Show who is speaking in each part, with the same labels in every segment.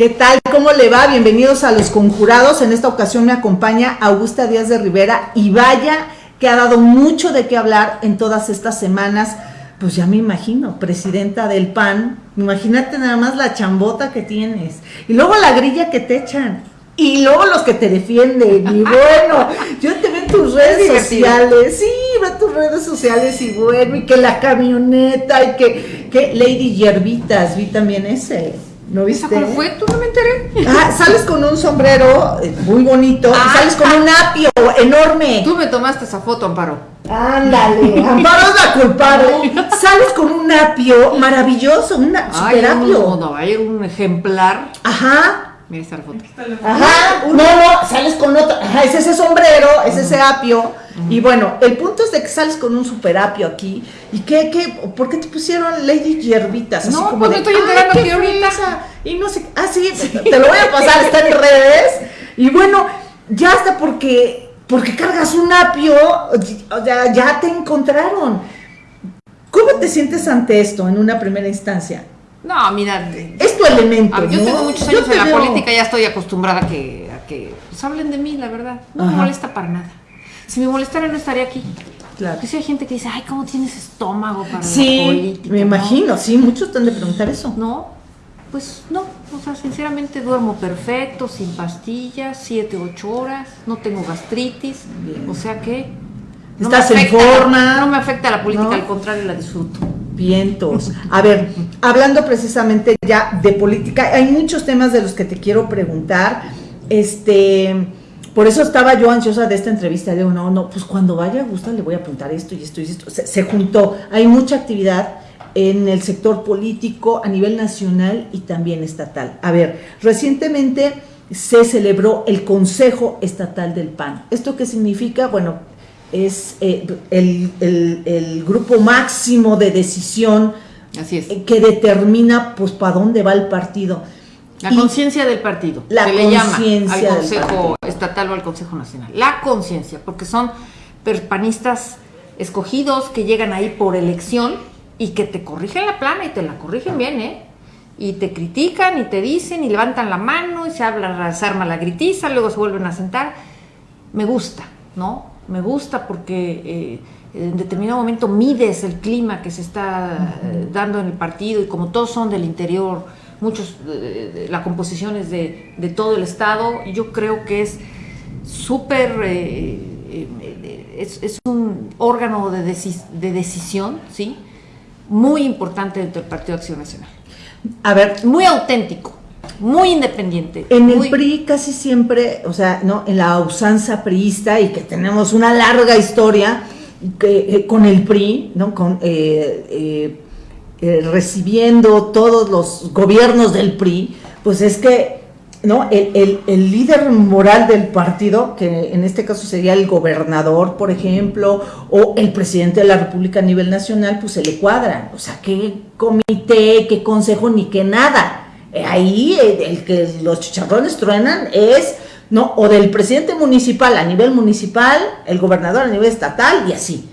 Speaker 1: ¿Qué tal? ¿Cómo le va? Bienvenidos a Los Conjurados. En esta ocasión me acompaña Augusta Díaz de Rivera y vaya que ha dado mucho de qué hablar en todas estas semanas. Pues ya me imagino, presidenta del PAN, imagínate nada más la chambota que tienes y luego la grilla que te echan y luego los que te defienden. Y bueno, yo te veo en tus redes sociales, sí, veo tus redes sociales y bueno, y que la camioneta y que, que Lady Yerbitas, vi también ese. ¿No viste?
Speaker 2: ¿Cuál fue? ¿Tú no me enteré?
Speaker 1: Ah, sales con un sombrero eh, muy bonito
Speaker 2: ah,
Speaker 1: y sales con un apio enorme.
Speaker 2: Tú me tomaste esa foto, Amparo.
Speaker 1: Ándale, Amparo es la culpable. sales con un apio maravilloso, un super apio.
Speaker 2: No, no, hay un ejemplar.
Speaker 1: Ajá.
Speaker 2: Mira esta foto.
Speaker 1: Ajá, no, no, sales con otro, ajá, es ese sombrero, es ese apio. Y bueno, el punto es de que sales con un super apio aquí. ¿Y qué, qué, por qué te pusieron Lady Hierbitas?
Speaker 2: Así no, como pues me estoy enterando que ahorita.
Speaker 1: Y no sé, ah, sí, te lo voy a pasar, está en redes. Y bueno, ya hasta porque, porque cargas un apio, o sea, ya te encontraron. ¿Cómo te sientes ante esto en una primera instancia?
Speaker 2: No, mira.
Speaker 1: Es tu elemento. Ah,
Speaker 2: yo tengo muchos años en la política, ya estoy acostumbrada a que, a que pues, hablen de mí, la verdad. No me molesta para nada. Si me molestara, no estaría aquí. Claro. Porque si hay gente que dice, ay, ¿cómo tienes estómago para
Speaker 1: sí,
Speaker 2: la política?
Speaker 1: Me imagino, sí, muchos están de preguntar eso.
Speaker 2: No, pues no. O sea, sinceramente duermo perfecto, sin pastillas, siete, ocho horas, no tengo gastritis. O sea que.
Speaker 1: No Estás en forma.
Speaker 2: No me afecta la política, al contrario, la disfruto.
Speaker 1: Vientos. A ver, hablando precisamente ya de política, hay muchos temas de los que te quiero preguntar. Este, por eso estaba yo ansiosa de esta entrevista. Digo, no, no, pues cuando vaya a Gusta le voy a apuntar esto y esto y esto. Se, juntó. Hay mucha actividad en el sector político a nivel nacional y también estatal. A ver, recientemente se celebró el Consejo Estatal del PAN. ¿Esto qué significa? Bueno, es eh, el, grupo máximo de decisión que determina pues para dónde va el partido.
Speaker 2: La conciencia del partido.
Speaker 1: La
Speaker 2: se le llama al Consejo Estatal o al Consejo Nacional. La conciencia, porque son perpanistas escogidos que llegan ahí por elección y que te corrigen la plana y te la corrigen bien, ¿eh? Y te critican y te dicen y levantan la mano y se habla, se arma la gritiza, luego se vuelven a sentar. Me gusta, ¿no? Me gusta porque eh, en determinado momento mides el clima que se está eh, dando en el partido y como todos son del interior, muchos, eh, la composición es de, todo el Estado, yo creo que es súper, es, un órgano de, de decisión, ¿sí? Muy importante dentro del Partido Acción Nacional.
Speaker 1: A ver,
Speaker 2: muy auténtico muy independiente.
Speaker 1: En el PRI casi siempre, o sea, ¿no? En la usanza priista y que tenemos una larga historia que, eh, con el PRI, ¿no? Con, eh, eh, recibiendo todos los gobiernos del PRI, pues es que ¿no? El, el, líder moral del partido, que en este caso sería el gobernador, por ejemplo, o el presidente de la República a nivel nacional, pues se le cuadra. O sea, qué comité, qué consejo, ni qué nada. Eh, ahí el, que los chicharrones truenan es, ¿no? O del presidente municipal a nivel municipal, el gobernador a nivel estatal y así.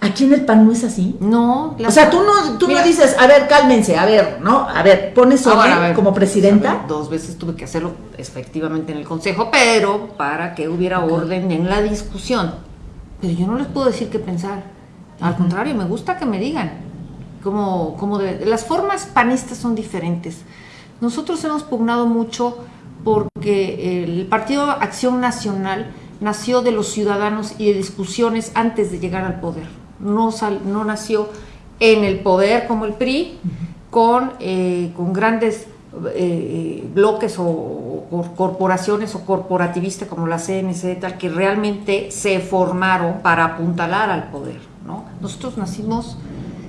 Speaker 1: Aquí en el PAN no es así.
Speaker 2: No.
Speaker 1: O sea, tú no, tú no dices, a ver, cálmense, a ver, ¿no? A ver, pones orden como presidenta.
Speaker 2: dos veces tuve que hacerlo efectivamente en el consejo, pero para que hubiera orden en la discusión. Pero yo no les puedo decir qué pensar. Al contrario, me gusta que me digan. Como, como de, las formas panistas son diferentes. Nosotros hemos pugnado mucho porque el Partido Acción Nacional nació de los ciudadanos y de discusiones antes de llegar al poder. No, no nació en el poder como el PRI, con, eh, con grandes eh, bloques o, corporaciones o corporativistas como la CNC, tal, que realmente se formaron para apuntalar al poder. ¿no? Nosotros nacimos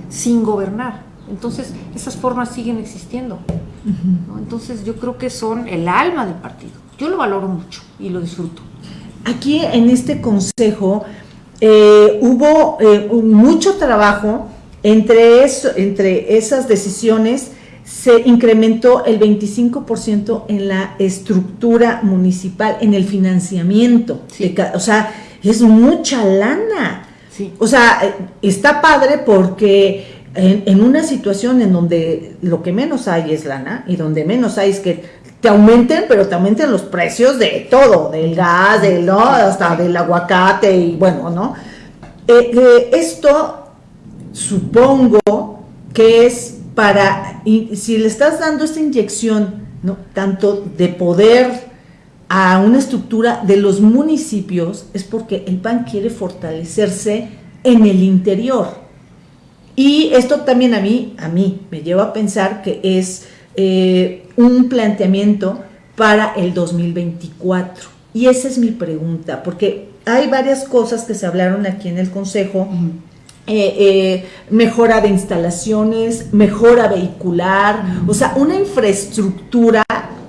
Speaker 2: sin gobernar, entonces esas formas siguen existiendo. Entonces yo creo que son el alma del partido. Yo lo valoro mucho y lo disfruto.
Speaker 1: Aquí en este consejo eh, hubo eh, mucho trabajo entre, eso, entre esas decisiones se incrementó el 25% en la estructura municipal, en el financiamiento. o sea, es mucha lana. O sea, eh, está padre porque en, una situación en donde lo que menos hay es lana y donde menos hay es que te aumenten, pero te aumenten los precios de todo, del gas, del, ¿no? hasta del aguacate y bueno, ¿no? Eh, eh, esto supongo que es para, y si le estás dando esta inyección, ¿no? tanto de poder a una estructura de los municipios, es porque el PAN quiere fortalecerse en el interior. Y esto también a mí, a mí me lleva a pensar que es eh, un planteamiento para el 2024. Y esa es mi pregunta, porque hay varias cosas que se hablaron aquí en el Consejo. Eh, eh, mejora de instalaciones, mejora vehicular, o sea, una infraestructura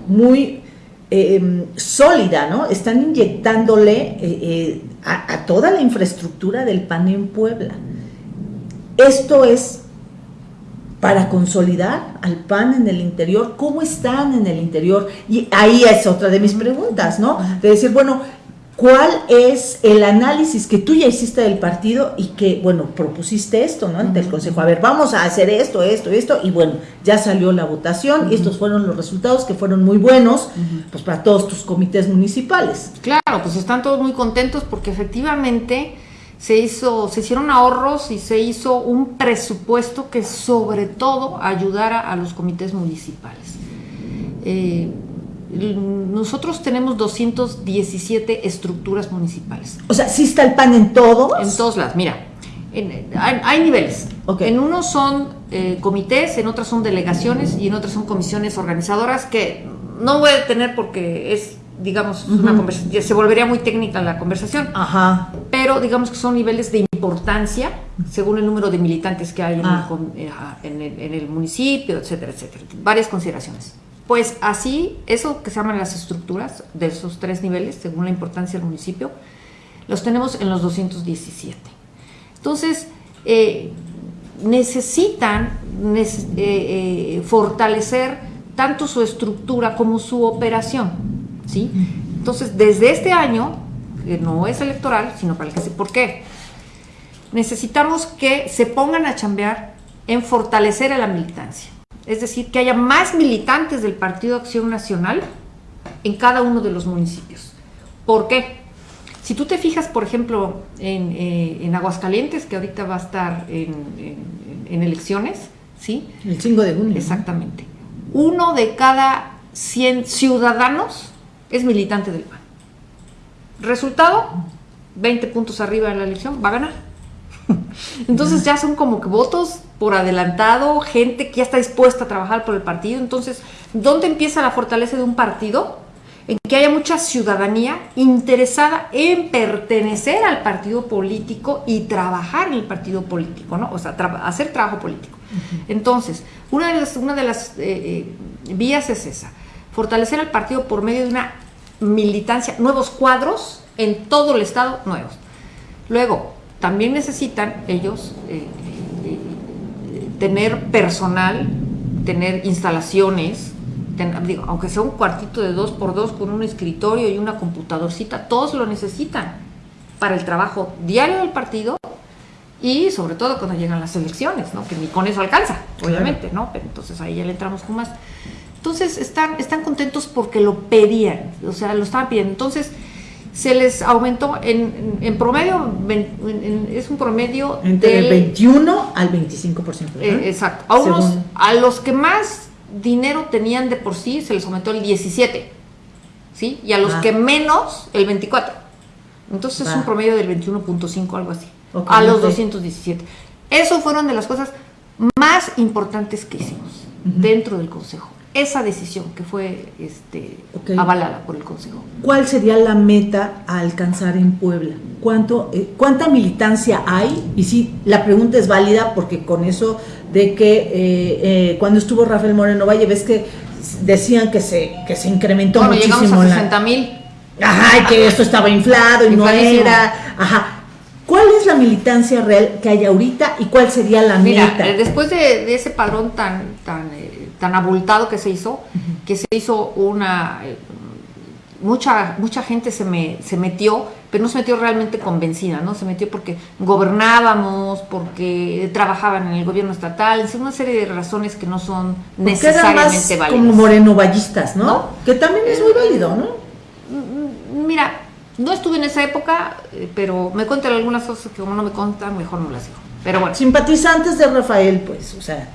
Speaker 1: muy em, sólida, ¿no? Están inyectándole a, a, toda la infraestructura del PAN en Puebla. Esto es para consolidar al PAN en el interior, ¿cómo están en el interior? Y ahí es otra de mis preguntas, ¿no? De decir, bueno, ¿Cuál es el análisis que tú ya hiciste del partido y que, bueno, propusiste esto, ¿no? Ante el Consejo. A ver, vamos a hacer esto, esto, esto, y bueno, ya salió la votación y estos fueron los resultados que fueron muy buenos, pues para todos tus comités municipales.
Speaker 2: Claro, pues están todos muy contentos porque efectivamente se hizo, se hicieron ahorros y se hizo un presupuesto que sobre todo ayudara a los comités municipales. Eh, nosotros tenemos 217 estructuras municipales.
Speaker 1: O sea, ¿sí está el PAN en todos?
Speaker 2: En todos lados, mira. hay, niveles. En unos son eh, comités, en otros son delegaciones y en otros son comisiones organizadoras que no voy a tener porque es, digamos, una conversación, se volvería muy técnica la conversación.
Speaker 1: Ajá.
Speaker 2: Pero digamos que son niveles de importancia según el número de militantes que hay en, el, ah. eh, en el municipio, etcétera, etcétera. Varias consideraciones. Pues así, eso que se llaman las estructuras de esos tres niveles, según la importancia del municipio, los tenemos en los 217. Entonces, eh, necesitan eh, eh, fortalecer tanto su estructura como su operación. ¿Sí? Entonces, desde este año, que no es electoral, sino para el que sé por qué, necesitamos que se pongan a chambear en fortalecer a la militancia es decir, que haya más militantes del Partido Acción Nacional en cada uno de los municipios. ¿Por qué? Si tú te fijas, por ejemplo, en, eh, Aguascalientes, que ahorita va a estar en, elecciones, ¿sí?
Speaker 1: El 5 de junio.
Speaker 2: Exactamente. Uno de cada 100 ciudadanos es militante del PAN. Resultado, 20 puntos arriba de la elección, va a ganar. Entonces ya son como que votos por adelantado, gente que ya está dispuesta a trabajar por el partido. Entonces, ¿dónde empieza la fortaleza de un partido? En que haya mucha ciudadanía interesada en pertenecer al partido político y trabajar en el partido político, ¿no? O sea, hacer trabajo político. Entonces, una de las, una de las eh, eh, vías es esa, fortalecer al partido por medio de una militancia, nuevos cuadros en todo el Estado, nuevos. Luego, también necesitan ellos eh, tener personal, tener instalaciones, aunque sea un cuartito de dos por dos con un escritorio y una computadorcita, todos lo necesitan para el trabajo diario del partido y sobre todo cuando llegan las elecciones, ¿no? que ni con eso alcanza, obviamente, ¿no? Pero entonces ahí ya le entramos con más. Entonces están, están contentos porque lo pedían, o sea, lo estaban pidiendo. Entonces, se les aumentó en, en promedio, es un promedio
Speaker 1: entre el 21 al 25%.
Speaker 2: Eh, exacto. A, a los que más dinero tenían de por sí, se les aumentó el 17, ¿sí? Y a los ah. que menos, el 24. Entonces es un promedio del 21.5, algo así. a los 217. Eso fueron de las cosas más importantes que hicimos dentro del Consejo esa decisión que fue este, avalada por el Consejo.
Speaker 1: ¿Cuál sería la meta a alcanzar en Puebla? ¿Cuánto, eh, ¿Cuánta militancia hay? Y sí, la pregunta es válida porque con eso de que eh, eh, cuando estuvo Rafael Moreno Valle, ves que decían que se, que se incrementó bueno, muchísimo.
Speaker 2: Llegamos a 60 mil.
Speaker 1: Ajá, que esto estaba inflado y no era. Ajá. ¿Cuál es la militancia real que hay ahorita y cuál sería la
Speaker 2: Mira, Después de, ese padrón tan, tan tan abultado que se hizo, que se hizo una, mucha, mucha gente se, me, se metió, pero no se metió realmente convencida, ¿no? Se metió porque gobernábamos, porque trabajaban en el gobierno estatal, es una serie de razones que no son
Speaker 1: Porque
Speaker 2: necesariamente
Speaker 1: más
Speaker 2: válidas.
Speaker 1: como morenovallistas, ¿no?
Speaker 2: ¿No?
Speaker 1: Que también es muy válido, ¿no?
Speaker 2: Mm, Mira, no estuve en esa época, eh, pero me cuentan algunas cosas que como no me contan, mejor no las digo. Pero bueno,
Speaker 1: Simpatizantes de Rafael, pues, o sea.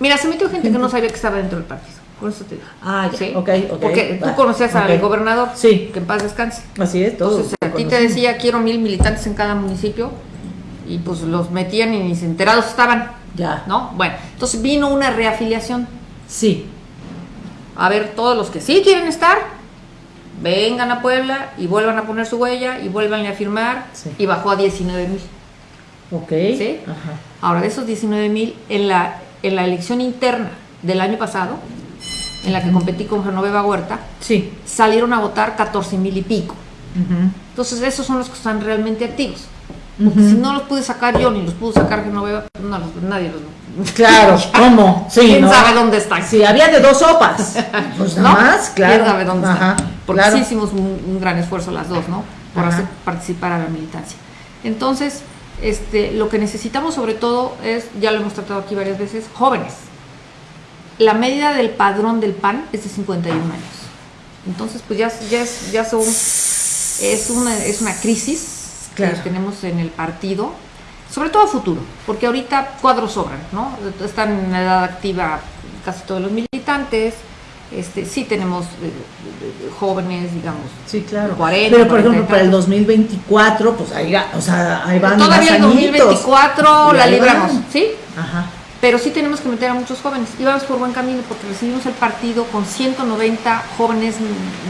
Speaker 2: Mira, se metió gente que no sabía que estaba dentro del partido. Por eso te digo.
Speaker 1: Ah, ya,
Speaker 2: ¿Sí?
Speaker 1: ok, ok.
Speaker 2: Porque tú conocías al gobernador,
Speaker 1: Sí.
Speaker 2: que en paz descanse.
Speaker 1: Así es, todo.
Speaker 2: Entonces, a ti te decía, quiero mil militantes en cada municipio, y pues los metían y ni se enterados estaban,
Speaker 1: Ya.
Speaker 2: ¿no? Bueno, entonces vino una reafiliación.
Speaker 1: Sí.
Speaker 2: A ver, todos los que sí quieren estar, vengan a Puebla y vuelvan a poner su huella y vuelvan a firmar,
Speaker 1: Sí.
Speaker 2: y bajó a 19 mil.
Speaker 1: Ok.
Speaker 2: Sí.
Speaker 1: Ajá.
Speaker 2: Ahora, de esos 19 mil, en la, en la elección interna del año pasado, en la que competí con Genoveva Huerta,
Speaker 1: Sí.
Speaker 2: salieron a votar 14 mil y pico.
Speaker 1: Ujú.
Speaker 2: Entonces, esos son los que están realmente activos. Porque
Speaker 1: Ujú.
Speaker 2: si no los pude sacar yo ni los pudo sacar Genoveva, no, nadie los.
Speaker 1: Claro, ¿cómo? Sí,
Speaker 2: ¿Quién
Speaker 1: ¿no?
Speaker 2: sabe dónde están?
Speaker 1: Sí, había de dos sopas. Pues nada
Speaker 2: ¿No?
Speaker 1: más, claro.
Speaker 2: ¿Quién sabe dónde
Speaker 1: Ajá,
Speaker 2: están? Porque
Speaker 1: claro.
Speaker 2: sí hicimos un, un gran esfuerzo las dos, ¿no? Por
Speaker 1: Ajá.
Speaker 2: hacer participar a la militancia. Entonces, este, lo que necesitamos sobre todo es, ya lo hemos tratado aquí varias veces, jóvenes. La medida del padrón del PAN es de 51 años. Entonces, pues ya, ya, es, ya son, es una, es una crisis
Speaker 1: Claro.
Speaker 2: que tenemos en el partido, sobre todo a futuro, porque ahorita cuadros sobran, ¿no? Están en la edad activa casi todos los militantes, este, sí tenemos eh, jóvenes, digamos,
Speaker 1: Sí, claro.
Speaker 2: 40,
Speaker 1: Pero por
Speaker 2: 40 y
Speaker 1: ejemplo, para el
Speaker 2: tantos.
Speaker 1: 2024, pues ahí, va- o sea, ahí van
Speaker 2: Todavía
Speaker 1: más
Speaker 2: el
Speaker 1: añitos.
Speaker 2: 2024
Speaker 1: Y
Speaker 2: la libramos. ¿sí?
Speaker 1: Ajá.
Speaker 2: Pero sí tenemos que meter a muchos jóvenes. Y vamos por buen camino porque recibimos el partido con 190 jóvenes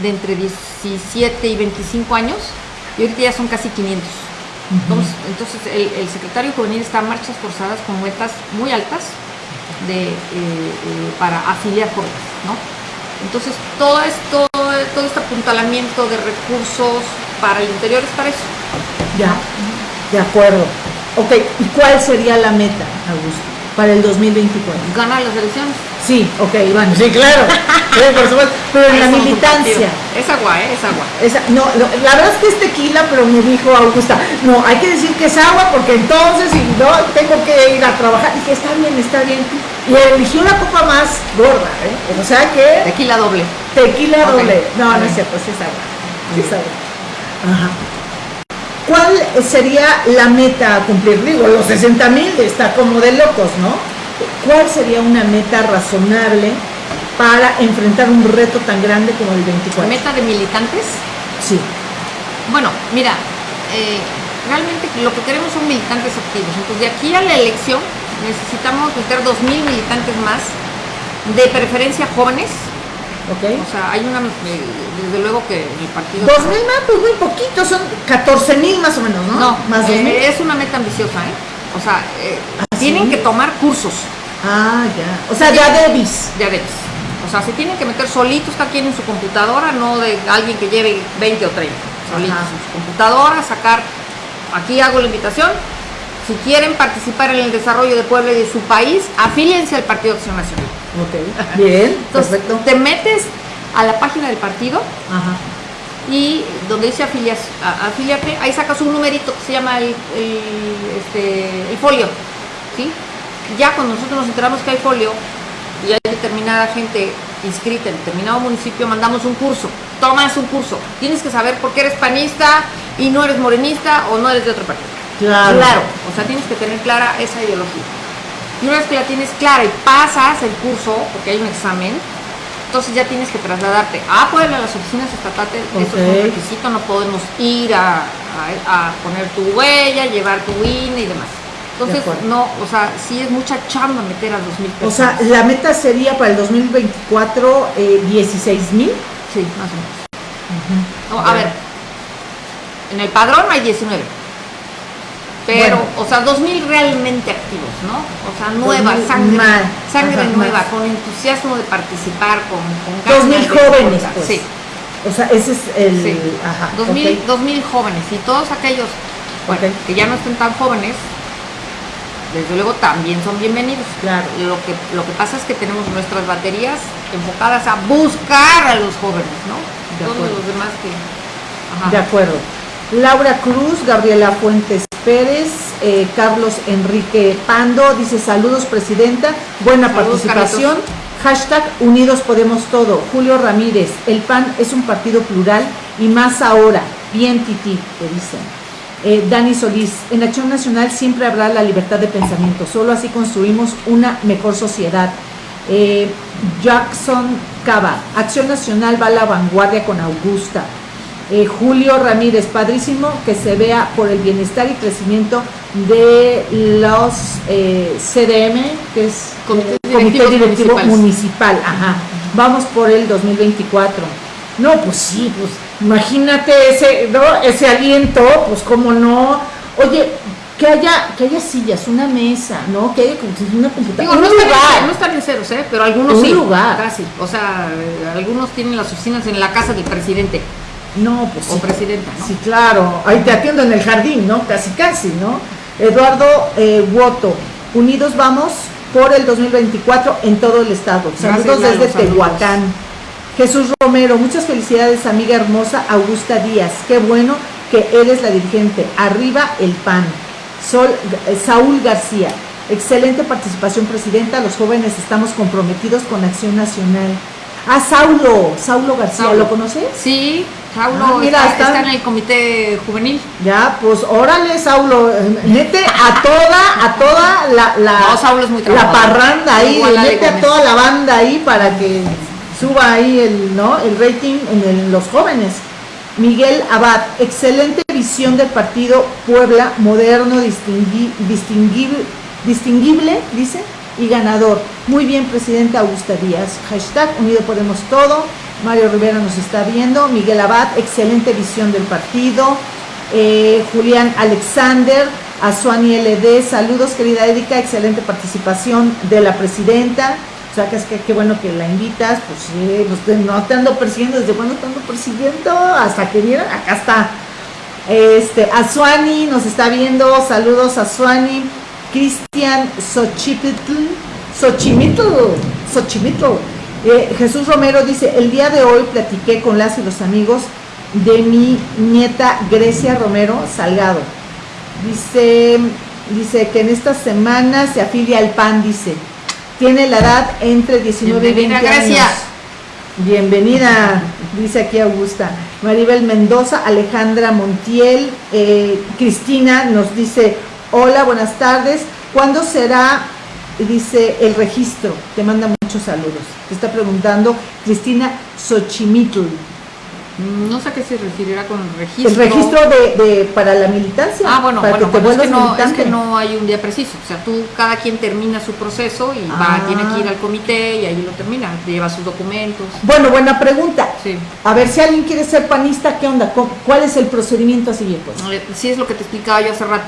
Speaker 2: de entre 17 y 25 años y ahorita ya son casi 500. Entonces, entonces el, el secretario juvenil está a marchas forzadas con metas muy altas de, eh, eh, para afiliar jóvenes, ¿no? Entonces todo esto, todo este apuntalamiento de recursos para el interior es para eso.
Speaker 1: Ya, de acuerdo. Ok, ¿y cuál sería la meta, Augusto, para el 2024?
Speaker 2: Ganar las elecciones.
Speaker 1: Sí, ok, Iván, sí, claro. Sí, por supuesto. Pero en la militancia.
Speaker 2: Es agua, ¿eh? Es agua.
Speaker 1: Esa, no, no, la verdad es que es tequila, pero me dijo Augusta, no, hay que decir que es agua porque entonces si no tengo que ir a trabajar. Y que está bien, está bien. Y eligió la copa más gorda, ¿eh? O sea que
Speaker 2: Tequila doble.
Speaker 1: tequila doble. No, no es cierto, sí es agua. Sí es agua. Ajá. ¿Cuál sería la meta a cumplir? Digo, los 60 mil está como de locos, ¿no? ¿Cuál sería una meta razonable para enfrentar un reto tan grande como el 24?
Speaker 2: Meta de militantes.
Speaker 1: Sí.
Speaker 2: Bueno, mira, eh, realmente lo que queremos son militantes activos. Entonces, de aquí a la elección necesitamos meter 2.000 militantes más, de preferencia jóvenes.
Speaker 1: ¿Ok?
Speaker 2: O sea, hay una, eh, desde luego que el partido...
Speaker 1: Dos mil más, pues muy poquito, son 14 mil más o menos, ¿no?
Speaker 2: No,
Speaker 1: más
Speaker 2: eh, es una meta ambiciosa, ¿eh? O sea, eh,
Speaker 1: ¿Ah,
Speaker 2: tienen
Speaker 1: sí?
Speaker 2: que tomar cursos.
Speaker 1: Ah, ya. O sea, ya debis.
Speaker 2: Ya ves. O sea, se tienen que meter solitos cada quien en su computadora, no de alguien que lleve 20 o 30. Solitos
Speaker 1: Ajá.
Speaker 2: en su computadora, sacar. Aquí hago la invitación. Si quieren participar en el desarrollo de Puebla y de su país, afíliense al Partido Acción Nacional.
Speaker 1: Ok. Bien,
Speaker 2: Entonces,
Speaker 1: perfecto.
Speaker 2: te metes a la página del partido
Speaker 1: Ajá.
Speaker 2: y donde dice afilias, a- afíliate, ahí sacas un numerito que se llama el, el, este, el folio. ¿sí? Ya cuando nosotros nos enteramos que hay folio y hay determinada gente inscrita en determinado municipio, mandamos un curso. Tomas un curso. Tienes que saber por qué eres panista y no eres morenista o no eres de otro partido.
Speaker 1: Claro.
Speaker 2: O sea, tienes que tener clara esa ideología. Y una vez que la tienes clara y pasas el curso, porque hay un examen, entonces ya tienes que trasladarte a Puebla, a las oficinas estatales, eso es un requisito, no podemos ir a, a- a poner tu huella, llevar tu INE y demás. Entonces, no, o sea, sí es mucha chamba meter a 2.000
Speaker 1: O
Speaker 2: personas.
Speaker 1: sea, la meta sería para el 2024 eh, 16 mil.
Speaker 2: sí, más o menos. No, a ver, en el padrón hay 19. Pero,
Speaker 1: Bueno.
Speaker 2: o sea, 2.000 realmente activos, ¿no? O sea, nueva,
Speaker 1: 2000
Speaker 2: sangre, sangre
Speaker 1: Ajá,
Speaker 2: nueva,
Speaker 1: más.
Speaker 2: con entusiasmo de participar, con, con
Speaker 1: 2.000
Speaker 2: ganas de
Speaker 1: jóvenes,
Speaker 2: aportar.
Speaker 1: pues.
Speaker 2: Sí,
Speaker 1: O sea, ese es el.
Speaker 2: sí.
Speaker 1: Ajá.
Speaker 2: 2.000
Speaker 1: ok.
Speaker 2: 2000 jóvenes y todos aquellos bueno, que ya no estén tan jóvenes, desde luego también son bienvenidos.
Speaker 1: Claro.
Speaker 2: Lo que, lo que pasa es que tenemos nuestras baterías enfocadas a buscar a los jóvenes, ¿no? todos
Speaker 1: acuerdo.
Speaker 2: los demás que... Ajá.
Speaker 1: De acuerdo. Laura Cruz, Gabriela Fuentes Pérez, eh, Carlos Enrique Pando, dice saludos presidenta, buena
Speaker 2: Saludos,
Speaker 1: participación. Hashtag Unidos Podemos Todo. Julio Ramírez, el PAN es un partido plural y más ahora. Bien, Titi, te dicen. Eh, Dani Solís, en Acción Nacional siempre habrá la libertad de pensamiento, solo así construimos una mejor sociedad. Eh, Jackson Cava, Acción Nacional va a la vanguardia con Augusta. Eh, Julio Ramírez, padrísimo que se vea por el bienestar y crecimiento de los eh, CDM, que es Comité Directivo
Speaker 2: Municipales.
Speaker 1: Municipal. Ajá. Vamos por el 2024. No, pues sí, pues imagínate ese, ¿no? ese aliento, pues cómo no. Oye, que haya, que haya sillas, una mesa, ¿no? Que haya como si una computadora.
Speaker 2: Digo, no
Speaker 1: un lugar.
Speaker 2: no están en ceros, ¿eh? pero algunos
Speaker 1: Un
Speaker 2: sí.
Speaker 1: lugar.
Speaker 2: Casi. O sea, algunos tienen las oficinas en la casa del presidente
Speaker 1: No, pues
Speaker 2: o
Speaker 1: sí.
Speaker 2: presidenta, ¿no?
Speaker 1: Sí, claro. Ahí te atiendo en el jardín, ¿no? Casi, casi, ¿no? Eduardo eh, Woto, unidos vamos por el 2024 en todo el estado. Saludos
Speaker 2: Gracias,
Speaker 1: desde. Tehuacán. Jesús Romero, muchas felicidades, amiga hermosa Augusta Díaz. Qué bueno que eres la dirigente. Arriba el PAN. Sol, eh, Saúl García, excelente participación, presidenta. Los jóvenes estamos comprometidos con Acción Nacional. Ah, Saulo, Saulo García,
Speaker 2: Saulo.
Speaker 1: ¿lo conoces?
Speaker 2: Sí, Saulo
Speaker 1: Ah, mira,
Speaker 2: está, en el comité juvenil.
Speaker 1: Ya, pues órale, Saulo, mete a toda, a toda la, la,
Speaker 2: No, Saulo es muy
Speaker 1: la parranda ahí, mete a toda la banda ahí para que suba ahí el, ¿no? el rating en el- los jóvenes. Miguel Abad, excelente visión del partido Puebla, moderno, distingui- distinguible, distinguible, dice, y ganador. Muy bien, presidenta Augusta Díaz. Hashtag Unido Podemos Todo. Mario Rivera nos está viendo. Miguel Abad, excelente visión del partido. Eh, Julián Alexander, Azuani LD, saludos querida Erika, excelente participación de la presidenta. O sea, que es que qué bueno que la invitas, pues sí, pues no te ando persiguiendo, ¿desde cuándo te ando persiguiendo? Hasta que vieron, acá está. Este, nos está viendo, saludos Azuani. Cristian Xochipitl, Xochimitl, Xochimitl. Eh, Jesús Romero dice, el día de hoy platiqué con las y los amigos de mi nieta Grecia Romero Salgado. Dice, dice que en esta semana se afilia al PAN, dice. Tiene la edad entre 19 y 20
Speaker 2: Bienvenida,
Speaker 1: años. Bienvenida, dice aquí Augusta. Maribel Mendoza, Alejandra Montiel, eh, Cristina nos dice, hola, buenas tardes. ¿Cuándo será, dice, el registro? Te manda muchos saludos. Te está preguntando Cristina Xochimitl.
Speaker 2: No sé a qué se referirá con el registro.
Speaker 1: El registro de, de- para la militancia.
Speaker 2: Ah, bueno,
Speaker 1: para
Speaker 2: bueno,
Speaker 1: que te
Speaker 2: es, que no, es que no hay un día preciso. O sea, tú, cada quien termina su proceso y
Speaker 1: Ah.
Speaker 2: va, tiene que ir al comité y ahí lo termina. Lleva sus documentos.
Speaker 1: Bueno, buena pregunta.
Speaker 2: Sí.
Speaker 1: A ver, si alguien quiere ser panista, ¿qué onda? ¿Cómo- ¿Cuál es el procedimiento a seguir? Pues?
Speaker 2: Eh, Sí es lo que te explicaba yo hace rato.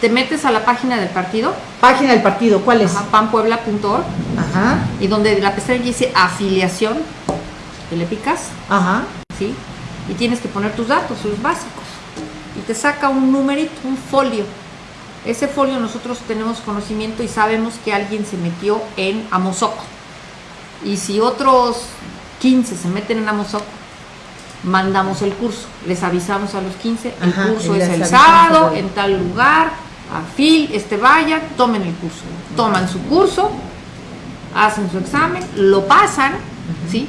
Speaker 2: Te metes a la página del partido,
Speaker 1: Página del partido, ¿cuál es?
Speaker 2: panpuebla.org,
Speaker 1: Ajá,
Speaker 2: y donde la pestaña dice afiliación, te le picas,
Speaker 1: ajá.
Speaker 2: ¿Sí? Y tienes que poner tus datos, sus básicos. Y te saca un numerito, un folio. Ese folio nosotros tenemos conocimiento y sabemos que alguien se metió en Amozoco. Y si otros 15 se meten en Amozoco, mandamos el curso. Les avisamos a los 15, el
Speaker 1: Ajá,
Speaker 2: curso es el sábado, en tal lugar, afil, este vayan, tomen el curso. Toman su curso, hacen su examen, lo pasan, ¿sí?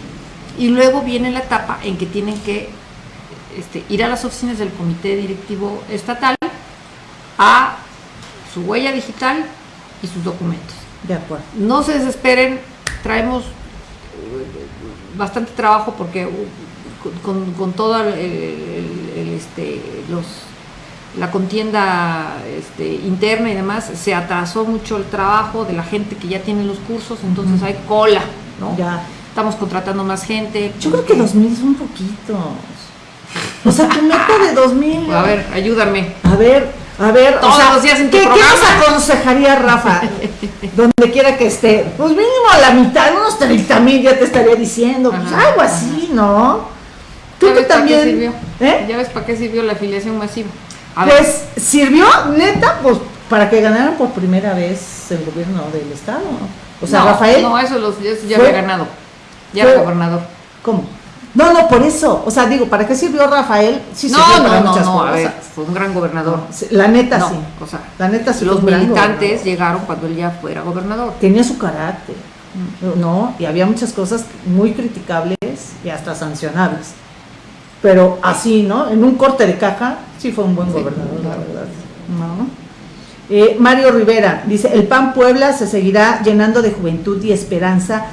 Speaker 2: Y luego viene la etapa en que tienen que este, ir a las oficinas del Comité Directivo Estatal a su huella digital y sus documentos.
Speaker 1: De acuerdo.
Speaker 2: No se desesperen, traemos eh, bastante trabajo porque uh, con, con- toda el- el- el, este, los, la contienda este, interna y demás, se atrasó mucho el trabajo de la gente que ya tiene los cursos, entonces hay cola, ¿no?
Speaker 1: Ya.
Speaker 2: Estamos contratando más gente.
Speaker 1: Yo creo que 2000 son poquitos. O sea, tu meta de 2000.
Speaker 2: A ver, ayúdame.
Speaker 1: A ver, a ver. o sea,
Speaker 2: los días en tu
Speaker 1: ¿qué, ¿qué
Speaker 2: programa.
Speaker 1: nos aconsejaría Rafa? Donde quiera que esté. Pues mínimo a la mitad, unos 30 mil ya te estaría diciendo. Pues
Speaker 2: Ajá,
Speaker 1: algo así, ¿no? Tú
Speaker 2: ¿Ya
Speaker 1: que
Speaker 2: ves para qué
Speaker 1: también.
Speaker 2: sirvió?
Speaker 1: ¿Eh?
Speaker 2: ¿Ya ves para qué sirvió la afiliación masiva? A ver,
Speaker 1: Pues sirvió, neta, pues para que ganaran por primera vez el gobierno del Estado. O sea,
Speaker 2: no,
Speaker 1: Rafael.
Speaker 2: No, eso los, eso ya
Speaker 1: fue-
Speaker 2: había ganado. Ya era gobernador.
Speaker 1: ¿Cómo? No, no, por eso. O sea, digo, ¿para qué sirvió Rafael?
Speaker 2: Sí, no, sirvió para no, muchas no, cosas. a ver, fue un gran gobernador.
Speaker 1: la neta sí. O sea, la neta sí.
Speaker 2: Los militantes llegaron cuando él ya fuera gobernador.
Speaker 1: Tenía su carácter, mm. ¿no? Y había muchas cosas muy criticables y hasta sancionables. Pero así, ¿no? En un corte de caja, sí fue un buen gobernador, la verdad. ¿No? Eh, Mario Rivera dice, el PAN Puebla se seguirá llenando de juventud y esperanza,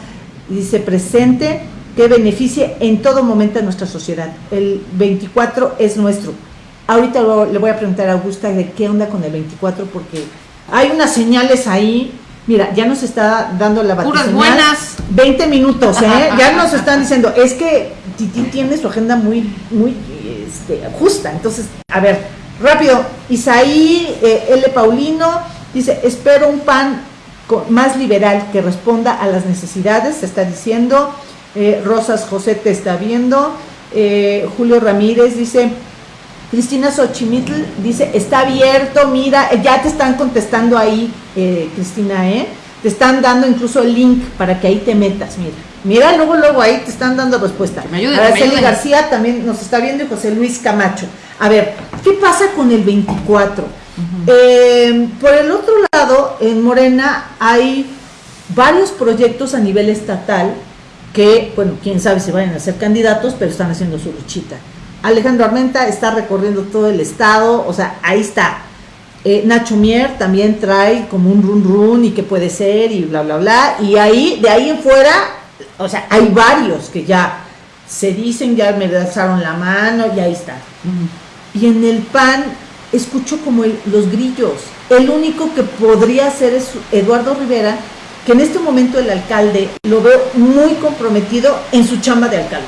Speaker 1: dice presente, que beneficie en todo momento a nuestra sociedad. El 24 es nuestro. Ahorita le voy a preguntar a Augusta de qué onda con el 24, porque hay unas señales ahí. Mira, ya nos está dando la
Speaker 2: batalla. Puras buenas.
Speaker 1: 20 minutos, ¿eh? ya nos están diciendo, es que Titi tiene su agenda muy, muy este, justa. Entonces, a ver, Rápido, Isaí eh, L. Paulino dice, espero un PAN más liberal que responda a las necesidades, se está diciendo. Eh, Rosas José te está viendo. Eh, Julio Ramírez dice, Cristina Xochimitl dice, está abierto, mira, ya te están contestando ahí, Cristina, ¿eh? Te están dando incluso el link para que ahí te metas, mira. Mira, luego, luego ahí te están dando respuesta. Me Araceli García también nos está viendo y José Luis Camacho. A ver, ¿qué pasa con el 24? Eh, por el otro lado, en Morena hay varios proyectos a nivel estatal que, bueno, quién sabe si vayan a ser candidatos, pero están haciendo su luchita. Alejandro Armenta está recorriendo todo el estado, o sea, ahí está. Eh, Nacho Mier también trae como un run run y qué puede ser y bla, bla, bla. Y ahí, de ahí en fuera, o sea, hay varios que ya se dicen, ya me alzaron la mano y ahí está. Y en el PAN escucho como los grillos. El único que podría ser es Eduardo Rivera, que en este momento el alcalde lo veo muy comprometido en su chamba de alcalde.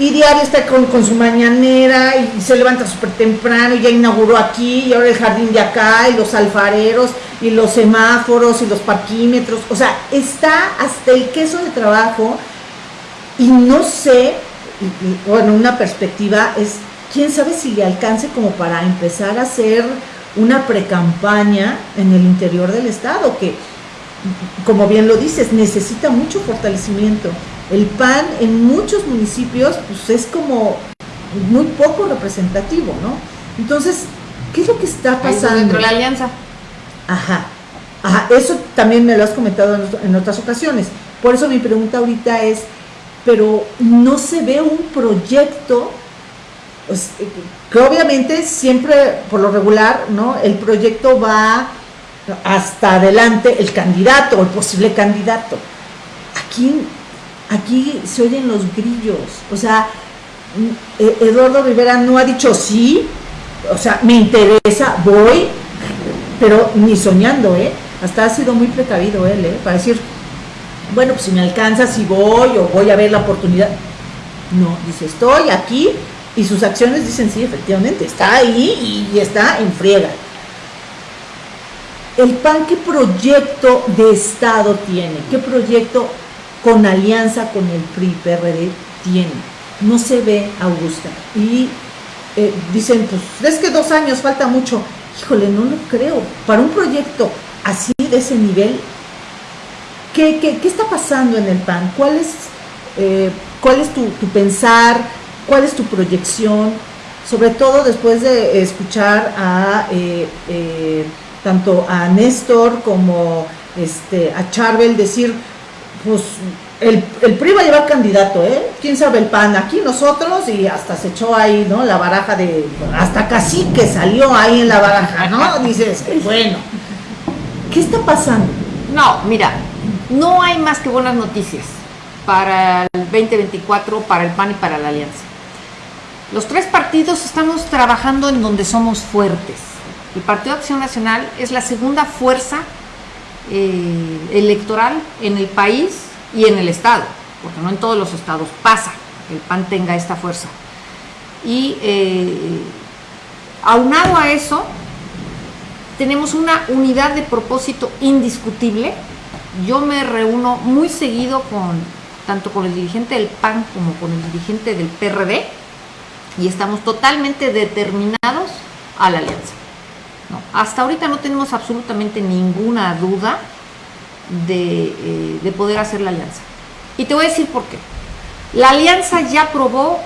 Speaker 1: Y diario está con, con su mañanera y, se levanta súper temprano y ya inauguró aquí y ahora el jardín de acá y los alfareros y los semáforos y los parquímetros. O sea, está hasta el queso de trabajo y no sé, bueno, una perspectiva es quién sabe si le alcance como para empezar a hacer una precampaña en el interior del Estado, que, como bien lo dices, necesita mucho fortalecimiento. El PAN en muchos municipios pues, es como muy poco representativo, ¿no? Entonces, ¿qué es lo que está pasando?
Speaker 2: Dentro de la alianza.
Speaker 1: Ajá, ajá, eso también me lo has comentado en otras ocasiones. Por eso mi pregunta ahorita es, pero no se ve un proyecto pues, que obviamente siempre, por lo regular, ¿no? El proyecto va hasta adelante el candidato el posible candidato. Aquí, aquí se oyen los grillos. O sea, e-, Eduardo Rivera no ha dicho sí, o sea, me interesa, voy, pero ni soñando, ¿eh? Hasta ha sido muy precavido él, ¿eh? Para decir, bueno, pues si me alcanza, si voy o voy a ver la oportunidad. No, dice, estoy aquí y sus acciones dicen, sí, efectivamente, está ahí y está en friega. El PAN, ¿qué proyecto de Estado tiene? ¿Qué proyecto con alianza con el PRI-PRD tiene? No se ve, Augusta. Y eh, dicen, pues es que dos años falta mucho. Híjole, no lo creo. Para un proyecto así de ese nivel, ¿qué, qué, está pasando en el PAN? ¿Cuál es, eh, cuál tu pensar? ¿Cuál es tu proyección? Sobre todo después de escuchar a eh, eh, tanto a Néstor como este, a Charbel decir, pues el, el PRI va a llevar candidato, ¿eh? ¿Quién sabe el PAN? Aquí nosotros y hasta se echó ahí, ¿no? La baraja de, hasta casi que salió ahí en la baraja, ¿no? Dices, bueno, ¿qué está pasando?
Speaker 2: No, mira, no hay más que buenas noticias para el 2024, para el PAN y para la Alianza. Los tres partidos estamos trabajando en donde somos fuertes. El Partido Acción Nacional es la segunda fuerza eh, electoral en el país y en el Estado, porque no en todos los estados pasa que el PAN tenga esta fuerza. Y eh, aunado a eso, tenemos una unidad de propósito indiscutible. Yo me reúno muy seguido con tanto con el dirigente del PAN como con el dirigente del PRD y estamos totalmente determinados a la alianza. hasta ahorita no tenemos absolutamente ninguna duda de, eh, de, poder hacer la alianza. Y te voy a decir por qué. La alianza ya probó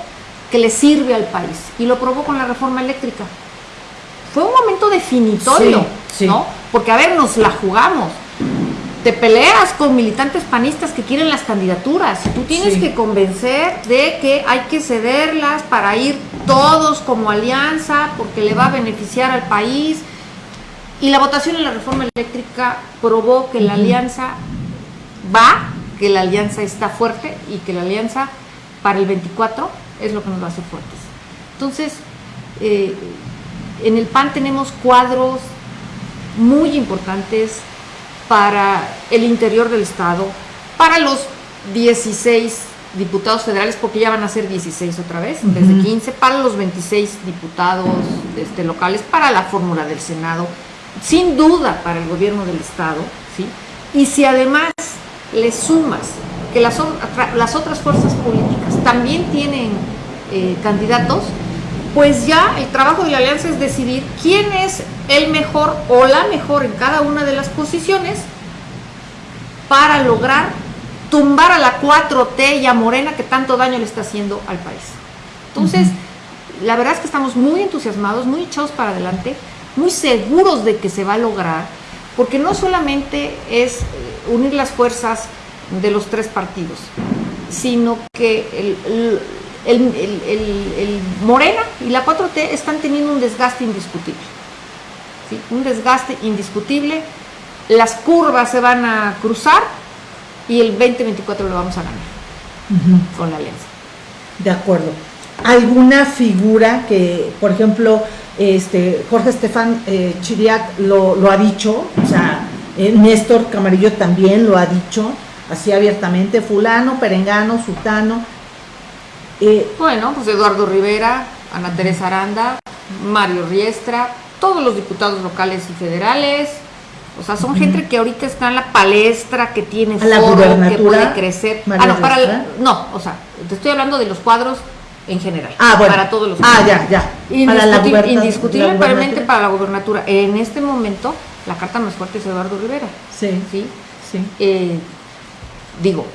Speaker 2: que le sirve al país y lo probó con la reforma eléctrica. Fue un momento definitorio, ¿no? Porque a ver, nos la jugamos. Te peleas con militantes panistas que quieren las candidaturas. Tú tienes que convencer de que hay que cederlas para ir todos como alianza porque le va a beneficiar al país. Y la votación en la reforma eléctrica probó que la alianza va, que la alianza está fuerte y que la alianza para el 24 es lo que nos va a hacer fuertes. Entonces, eh, en el PAN tenemos cuadros muy importantes para el interior del Estado, para los 16 diputados federales, porque ya van a ser 16 otra vez, desde 15, para los 26 diputados este, locales, para la fórmula del Senado, sin duda para el gobierno del Estado, ¿sí? Y si además le sumas que las, las otras fuerzas políticas también tienen eh, candidatos, pues ya el trabajo de la alianza es decidir quién es el mejor o la mejor en cada una de las posiciones para lograr tumbar a la 4T y a Morena que tanto daño le está haciendo al país. Entonces, la verdad es que estamos muy entusiasmados, muy echados para adelante, muy seguros de que se va a lograr, porque no solamente es eh, unir las fuerzas de los tres partidos, sino que el el, Morena y la 4T están teniendo un desgaste indiscutible. Un desgaste indiscutible. Las curvas se van a cruzar y el 2024 lo vamos a ganar con la alianza.
Speaker 1: De acuerdo. ¿Alguna figura que, por ejemplo, este, Jorge Estefan eh, Chiriac lo, ha dicho, o sea, eh, Néstor Camarillo también lo ha dicho, así abiertamente, fulano, perengano, sutano,
Speaker 2: eh, bueno, pues Eduardo Rivera, Ana Teresa Aranda, Mario Riestra, todos los diputados locales y federales. O sea, son gente que ahorita está en la palestra, que tiene
Speaker 1: foro, que puede
Speaker 2: crecer. ah, no, para no, o sea, te estoy hablando de los cuadros en general.
Speaker 1: Ah, bueno.
Speaker 2: Para todos los
Speaker 1: Ah, ya, ya.
Speaker 2: indiscutiblemente para la gubernatura. En este momento, la carta más fuerte es Eduardo Rivera.
Speaker 1: Sí.
Speaker 2: Sí. sí. Eh, digo,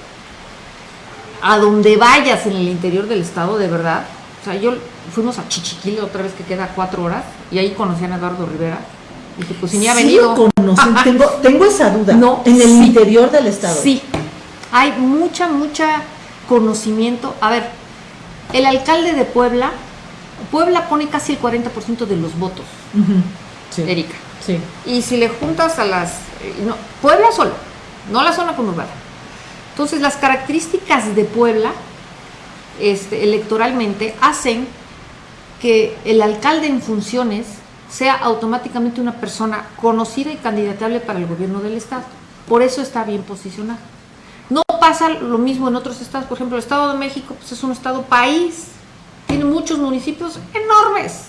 Speaker 2: a donde vayas en el interior del estado, de verdad. O sea, yo fuimos a Chichiquil otra vez que queda cuatro horas y ahí conocían a Eduardo Rivera. Y que pues si ni ha venido.
Speaker 1: tengo, tengo esa duda. No, en el interior del estado.
Speaker 2: Sí, hay mucha, mucha conocimiento. A ver, el alcalde de Puebla, Puebla pone casi el 40% de los votos. Erika.
Speaker 1: Sí.
Speaker 2: Y si le juntas a las. Eh, no, Puebla solo, no la zona conurbada. Entonces, las características de Puebla este, electoralmente hacen que el alcalde en funciones sea automáticamente una persona conocida y candidatable para el gobierno del Estado. Por eso está bien posicionado. No pasa lo mismo en otros estados. Por ejemplo, el Estado de México pues, es un estado país. Tiene muchos municipios enormes,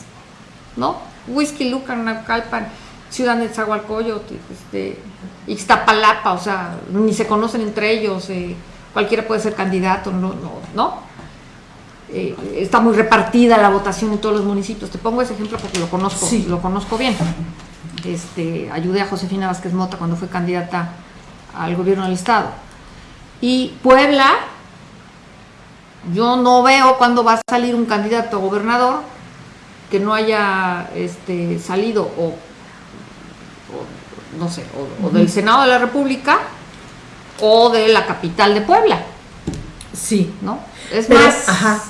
Speaker 2: ¿no? Whisky, Lucan, Naucalpan, Ciudad de Zagualcoyot, este, Ixtapalapa, o sea, ni se conocen entre ellos, eh, cualquiera puede ser candidato, no, no, ¿no? Eh, está muy repartida la votación en todos los municipios. Te pongo ese ejemplo porque lo conozco, lo conozco bien. Este, ayudé a Josefina Vázquez Mota cuando fue candidata al gobierno del estado. Y Puebla, yo no veo cuándo va a salir un candidato a gobernador que no haya este, salido o no sé, o, del Senado de la República o de la capital de Puebla.
Speaker 1: Sí.
Speaker 2: ¿No? Es más.
Speaker 1: Ajá.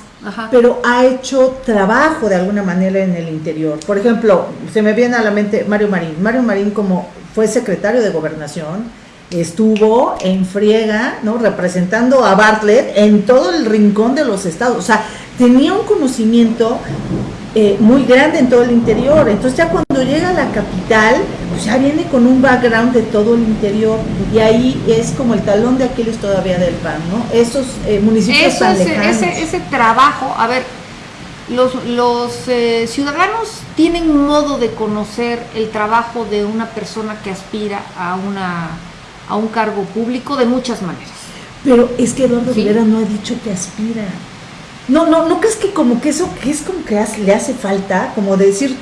Speaker 1: Pero ha hecho trabajo de alguna manera en el interior. Por ejemplo, se me viene a la mente Mario Marín. Mario Marín, como fue secretario de gobernación, estuvo en friega, ¿no? Representando a Bartlett en todo el rincón de los estados. O sea, tenía un conocimiento eh, muy grande en todo el interior. Entonces ya cuando llega a la capital, pues ya viene con un background de todo el interior y ahí es como el talón de Aquiles todavía del PAN, ¿no? Esos eh, municipios
Speaker 2: tan ese, ese, trabajo, a ver, los, los eh, ciudadanos tienen modo de conocer el trabajo de una persona que aspira a, una, a un cargo público de muchas maneras.
Speaker 1: Pero es que Eduardo Rivera no ha dicho que aspira. No, no, ¿no crees que como que eso que es como que le hace falta? Como decir,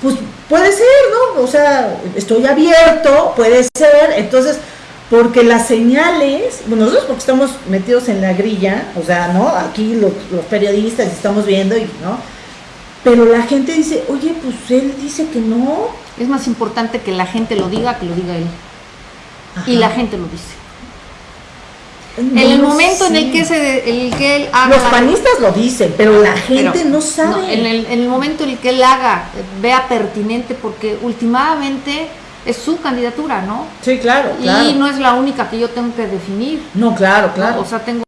Speaker 1: pues puede ser, ¿no? O sea, estoy abierto, puede ser. Entonces, porque las señales, bueno, nosotros porque estamos metidos en la grilla, o sea, ¿no? Aquí los, los periodistas estamos viendo y, ¿no? Pero la gente dice, oye, pues él dice que no.
Speaker 2: Es más importante que la gente lo diga que lo diga él.
Speaker 1: Ajá.
Speaker 2: Y la gente lo dice.
Speaker 1: No
Speaker 2: en el momento en el que, se, el que él haga...
Speaker 1: Los panistas lo dicen, pero la gente
Speaker 2: Pero,
Speaker 1: no sabe.
Speaker 2: en, el, en el momento en el que él haga, vea pertinente, porque últimamente es su candidatura, ¿no?
Speaker 1: Sí, claro, claro.
Speaker 2: Y no es la única que yo tengo que definir.
Speaker 1: No, claro,
Speaker 2: ¿no?
Speaker 1: claro.
Speaker 2: O sea, tengo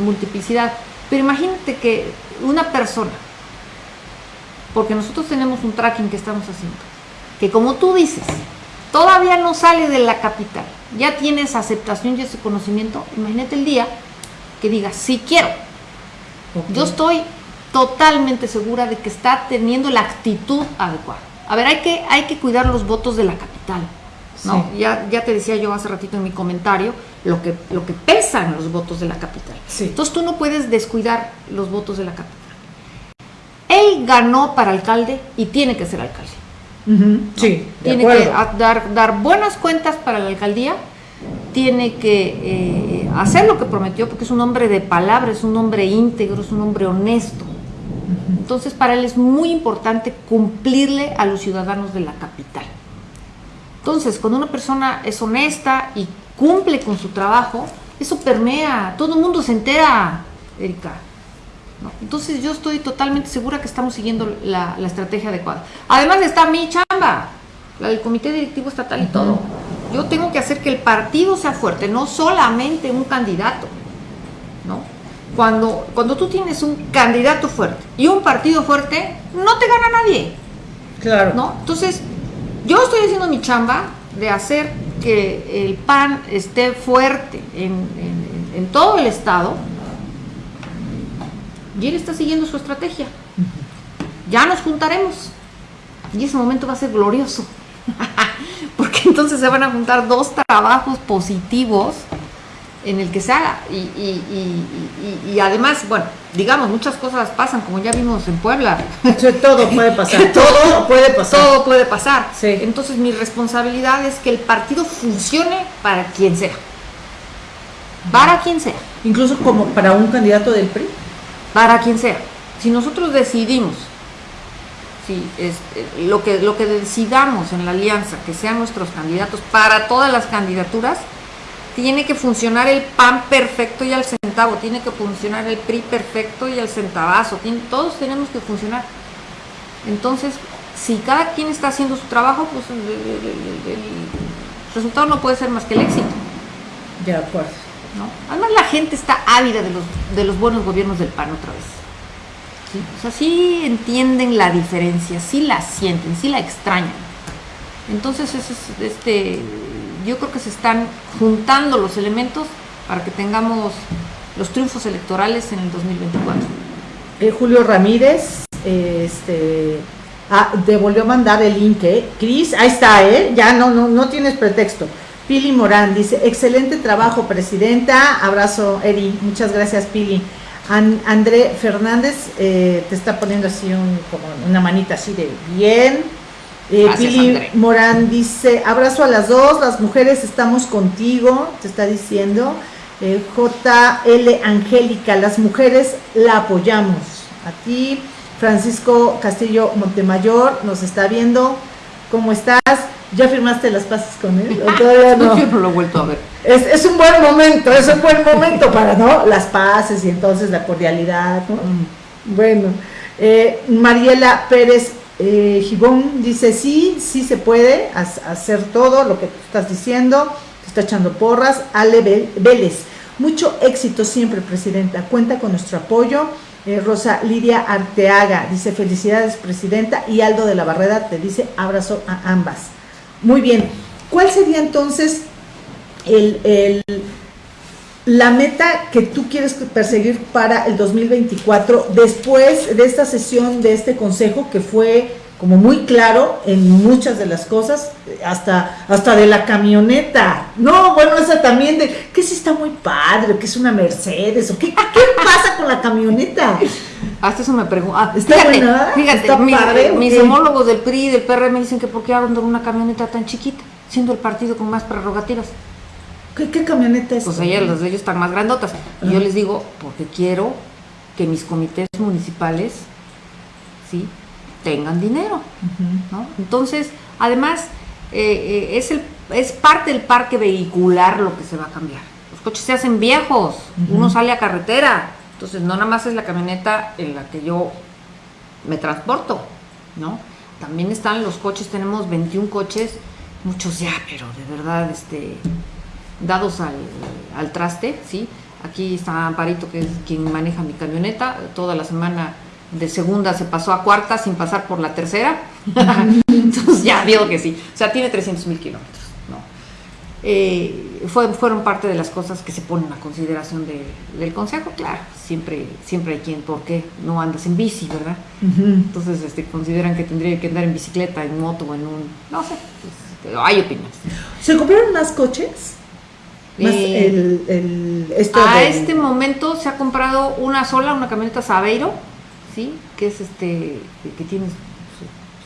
Speaker 2: multiplicidad. Pero imagínate que una persona, porque nosotros tenemos un tracking que estamos haciendo, que como tú dices, todavía no sale de la capital, ya tienes aceptación y ese conocimiento, imagínate el día que digas, sí quiero. Yo estoy totalmente segura de que está teniendo la actitud adecuada. A ver, hay que, hay que cuidar los votos de la capital. ¿no?
Speaker 1: Sí.
Speaker 2: Ya, ya te decía yo hace ratito en mi comentario lo que, lo que pesan los votos de la capital.
Speaker 1: Sí.
Speaker 2: Entonces tú no puedes descuidar los votos de la capital. Él ganó para alcalde y tiene que ser alcalde.
Speaker 1: Sí,
Speaker 2: tiene que dar, dar buenas cuentas para la alcaldía, tiene que eh, hacer lo que prometió, porque es un hombre de palabra, es un hombre íntegro, es un hombre honesto. Entonces para él es muy importante cumplirle a los ciudadanos de la capital. Entonces, cuando una persona es honesta y cumple con su trabajo, eso permea, todo el mundo se entera, Erika. ¿No? Entonces yo estoy totalmente segura que estamos siguiendo la, la estrategia adecuada. Además está mi chamba, la del comité directivo estatal y todo. Yo tengo que hacer que el partido sea fuerte, no solamente un candidato. ¿no? Cuando, cuando tú tienes un candidato fuerte y un partido fuerte, no te gana nadie.
Speaker 1: Claro.
Speaker 2: ¿no? Entonces, yo estoy haciendo mi chamba de hacer que el PAN esté fuerte en, en- en todo el estado y él está siguiendo su estrategia. Ya nos juntaremos y ese momento va a ser glorioso. Porque entonces se van a juntar dos trabajos positivos en el que se haga. Y, y- y- y- además, bueno, digamos, muchas cosas pasan, como ya vimos en Puebla.
Speaker 1: Todo puede pasar. todo puede pasar.
Speaker 2: Todo puede pasar.
Speaker 1: Sí.
Speaker 2: Entonces mi responsabilidad es que el partido funcione para quien sea. Para quien sea.
Speaker 1: Incluso como para un candidato del PRI.
Speaker 2: Para quien sea. Si nosotros decidimos, si es, eh, lo, que, lo que decidamos en la alianza, que sean nuestros candidatos para todas las candidaturas, tiene que funcionar el PAN perfecto y al centavo, tiene que funcionar el PRI perfecto y al centavazo, todos tenemos que funcionar. Entonces, si cada quien está haciendo su trabajo, pues el- el resultado no puede ser más que el éxito.
Speaker 1: De acuerdo.
Speaker 2: ¿No? Además la gente está ávida de los, de los buenos gobiernos del PAN otra vez. ¿sí? O sea, sí entienden la diferencia, sí la sienten, sí la extrañan. Entonces, ese es, este, yo creo que se están juntando los elementos para que tengamos los triunfos electorales en el 2024.
Speaker 1: Eh, Julio Ramírez, eh, este, ah, a mandar el link, ¿eh? Cris, ahí está, ¿eh? Ya no, no, no tienes pretexto. Pili Morán dice, excelente trabajo, presidenta. Abrazo, Eri. Muchas gracias, Pili. An- André Fernández eh, te está poniendo así un, como una manita así de bien. Eh,
Speaker 2: Gracias,
Speaker 1: Pili
Speaker 2: André.
Speaker 1: Morán dice, abrazo a las dos, las mujeres estamos contigo, te está diciendo. Eh, JL Angélica, las mujeres la apoyamos. A ti, Francisco Castillo Montemayor, nos está viendo. ¿Cómo estás? ¿Ya firmaste las paces con él? ¿O todavía no?
Speaker 2: Lo he vuelto a ver.
Speaker 1: Es, es un buen momento, es un buen momento para, ¿no? Las paces y entonces la cordialidad, ¿no? Bueno, eh, Mariela Pérez eh, Gibón dice, sí, sí se puede ha- hacer todo lo que tú estás diciendo, te está echando porras. Ale Vélez, mucho éxito siempre, Presidenta, cuenta con nuestro apoyo. Eh, Rosa Lidia Arteaga dice, felicidades, Presidenta. Y Aldo de la Barrera te dice, abrazo a ambas. Muy bien, ¿cuál sería entonces el, la meta que tú quieres perseguir para el 2024 después de esta sesión de este consejo que fue como muy claro en muchas de las cosas, hasta, hasta de la camioneta. No, bueno, esa también de que si está muy padre, que es una Mercedes, o qué, qué pasa con la camioneta.
Speaker 2: Hasta eso me pregunto.
Speaker 1: Está
Speaker 2: fíjate,
Speaker 1: buena,
Speaker 2: fíjate,
Speaker 1: está
Speaker 2: mis,
Speaker 1: padre, ¿o
Speaker 2: mis homólogos del PRI y del PRM me dicen que por qué andan una camioneta tan chiquita, siendo el partido con más prerrogativas.
Speaker 1: ¿Qué, qué camioneta es?
Speaker 2: Pues ellas, las de ellos están más grandotas. Y yo les digo, porque quiero que mis comités municipales, ¿sí? Tengan dinero. ¿no? Entonces, además, eh, eh, es, el, es parte del parque vehicular lo que se va a cambiar. Los coches se hacen viejos, uno sale a carretera. Entonces, no nada más es la camioneta en la que yo me transporto, ¿no? También están los coches, tenemos 21 coches, muchos ya, pero de verdad, este, dados al, al traste, ¿sí? Aquí está Amparito, que es quien maneja mi camioneta, toda la semana de segunda se pasó a cuarta sin pasar por la tercera, entonces ya vio que sí, o sea, tiene 300 mil kilómetros, ¿no? Eh, fue- fueron parte de las cosas que se ponen a consideración de- del consejo, claro, siempre, siempre hay quien, ¿por qué no andas en bici, verdad? Entonces este, consideran que tendría que andar en bicicleta, en moto o en un... No sé, pues, hay opiniones.
Speaker 1: ¿Se compraron más coches? Más
Speaker 2: Eh,
Speaker 1: el,
Speaker 2: A
Speaker 1: del-
Speaker 2: este momento se ha comprado una sola, una camioneta Sabeiro, ¿sí? Que es este, que, que tiene...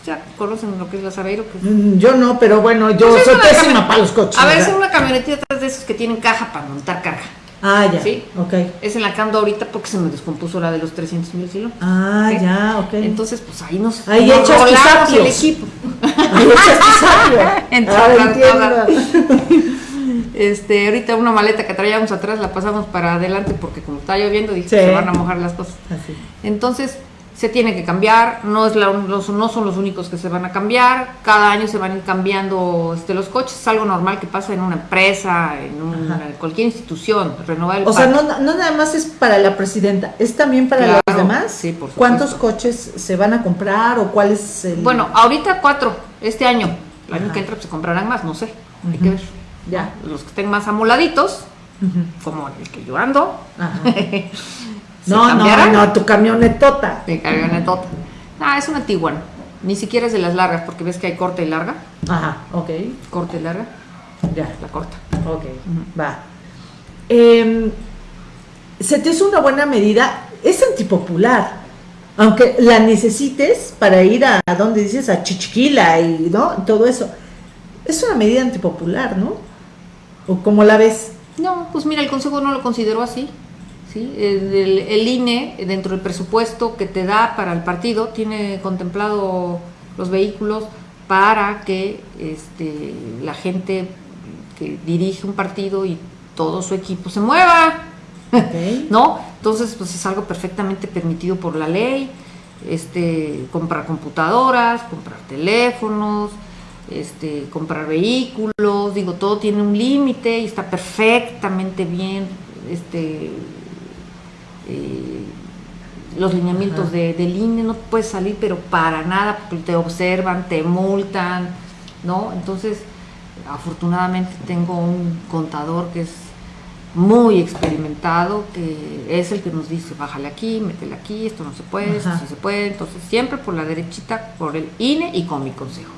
Speaker 2: Ya conocen lo que es la Sabeiro, que es
Speaker 1: Mm, Yo no, pero bueno, yo
Speaker 2: Pues es
Speaker 1: soy
Speaker 2: una
Speaker 1: pésima
Speaker 2: camioneta-
Speaker 1: para los coches.
Speaker 2: A ver, es una camionetita de esos que tienen caja para montar carga.
Speaker 1: Ah, ya.
Speaker 2: Sí.
Speaker 1: Ok.
Speaker 2: Es en la que ando ahorita porque se me descompuso la de los 300 mil kilómetros.
Speaker 1: Ah,
Speaker 2: ¿sí?
Speaker 1: ya, ok.
Speaker 2: Entonces, pues ahí nos,
Speaker 1: Ahí
Speaker 2: nos
Speaker 1: echas tus
Speaker 2: el equipo.
Speaker 1: Ahí echas.
Speaker 2: Este, ahorita una maleta que traíamos atrás la pasamos para adelante porque como está lloviendo dije
Speaker 1: Sí.
Speaker 2: se van a mojar las cosas.
Speaker 1: Así.
Speaker 2: Entonces se tiene que cambiar, no, es la- los- no son los únicos que se van a cambiar, cada año se van a ir cambiando este, los coches, es algo normal que pasa en una empresa, en una-
Speaker 1: Ajá.
Speaker 2: cualquier institución, renovar el
Speaker 1: O sea, no, no nada más es para la presidenta, es también para
Speaker 2: Claro,
Speaker 1: los demás.
Speaker 2: sí, por supuesto.
Speaker 1: ¿Cuántos coches se van a comprar o cuál es el...?
Speaker 2: Bueno, ahorita cuatro, este año, el año que entra pues, se comprarán más, no sé, hay que ver.
Speaker 1: Ya.
Speaker 2: Los que estén más amoladitos, como el que yo ando,
Speaker 1: Ajá. No, no, no, tu camionetota.
Speaker 2: De camionetota. Ah, es una Tiguan. Ni siquiera es de las largas, porque ves que hay corta y larga.
Speaker 1: Ajá, ok,
Speaker 2: Corta y larga,
Speaker 1: ya,
Speaker 2: la corta.
Speaker 1: ok, va. Em, se te hizo una buena medida, es antipopular, aunque la necesites para ir a, a donde dices, a Chichiquila y ¿no? todo eso. Es una medida antipopular, ¿no? ¿O cómo la ves?
Speaker 2: No, pues mira, el Consejo no lo consideró así. ¿Sí? El, INE, dentro del presupuesto que te da para el partido, tiene contemplado los vehículos para que este, la gente que dirige un partido y todo su equipo se mueva. ¿no? Entonces, pues es algo perfectamente permitido por la ley, este, comprar computadoras, comprar teléfonos, este, comprar vehículos, digo, todo tiene un límite y está perfectamente bien, este, eh, los lineamientos de, del INE, no puedes salir, pero para nada, porque te observan, te multan, ¿no? Entonces, afortunadamente tengo un contador que es muy experimentado, que es el que nos dice, bájale aquí, métele aquí, esto no se puede, esto
Speaker 1: Ajá.
Speaker 2: sí se puede, entonces siempre por la derechita, por el INE y con mi consejo,